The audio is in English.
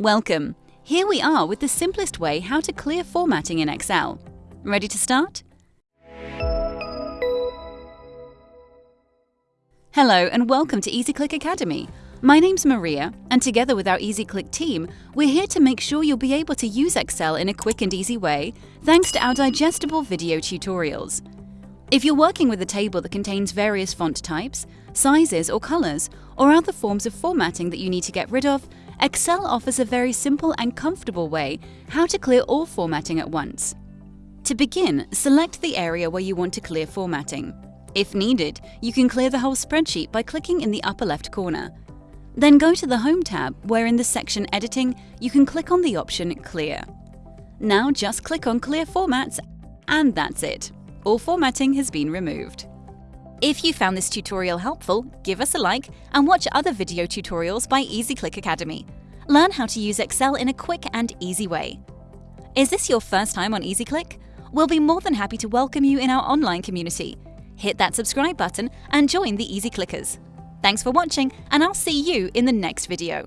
Welcome! Here we are with the simplest way how to clear formatting in Excel. Ready to start? Hello and welcome to EasyClick Academy. My name's Maria, and together with our EasyClick team, we're here to make sure you'll be able to use Excel in a quick and easy way thanks to our digestible video tutorials. If you're working with a table that contains various font types, sizes or colors, or other forms of formatting that you need to get rid of, Excel offers a very simple and comfortable way how to clear all formatting at once. To begin, select the area where you want to clear formatting. If needed, you can clear the whole spreadsheet by clicking in the upper left corner. Then go to the Home tab, where in the section Editing, you can click on the option Clear. Now just click on Clear Formats, and that's it. All formatting has been removed. If you found this tutorial helpful, give us a like and watch other video tutorials by EasyClick Academy. Learn how to use Excel in a quick and easy way. Is this your first time on EasyClick? We'll be more than happy to welcome you in our online community. Hit that subscribe button and join the Easy Clickers. Thanks for watching, and I'll see you in the next video.